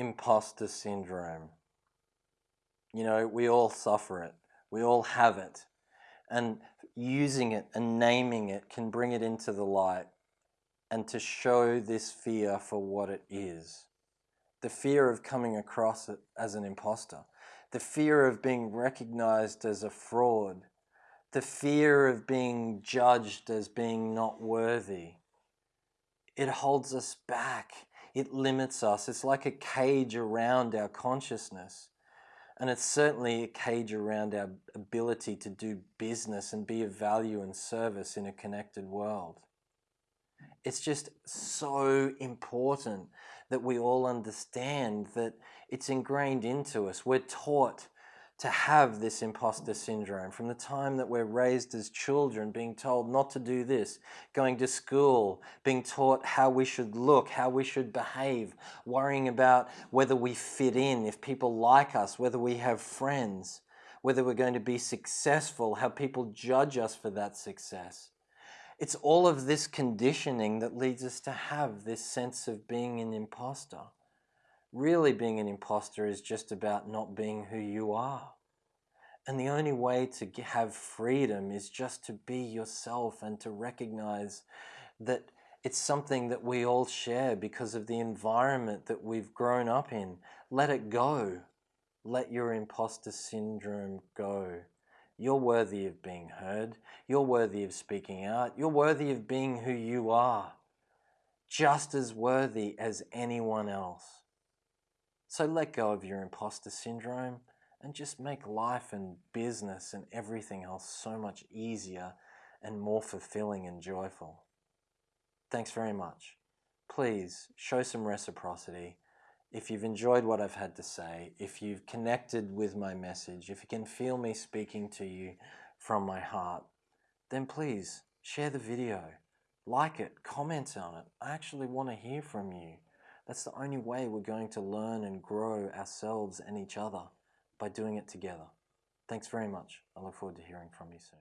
imposter syndrome. You know, we all suffer it. We all have it. And using it and naming it can bring it into the light and to show this fear for what it is. The fear of coming across it as an imposter. The fear of being recognized as a fraud. The fear of being judged as being not worthy. It holds us back. It limits us. It's like a cage around our consciousness. And it's certainly a cage around our ability to do business and be of value and service in a connected world. It's just so important that we all understand that it's ingrained into us. We're taught to have this imposter syndrome from the time that we're raised as children, being told not to do this, going to school, being taught how we should look, how we should behave, worrying about whether we fit in, if people like us, whether we have friends, whether we're going to be successful, how people judge us for that success. It's all of this conditioning that leads us to have this sense of being an imposter really being an imposter is just about not being who you are. And the only way to have freedom is just to be yourself and to recognize that it's something that we all share because of the environment that we've grown up in. Let it go. Let your imposter syndrome go. You're worthy of being heard. You're worthy of speaking out. You're worthy of being who you are. Just as worthy as anyone else. So let go of your imposter syndrome and just make life and business and everything else so much easier and more fulfilling and joyful. Thanks very much. Please show some reciprocity. If you've enjoyed what I've had to say, if you've connected with my message, if you can feel me speaking to you from my heart, then please share the video, like it, comment on it. I actually want to hear from you. That's the only way we're going to learn and grow ourselves and each other by doing it together. Thanks very much. I look forward to hearing from you soon.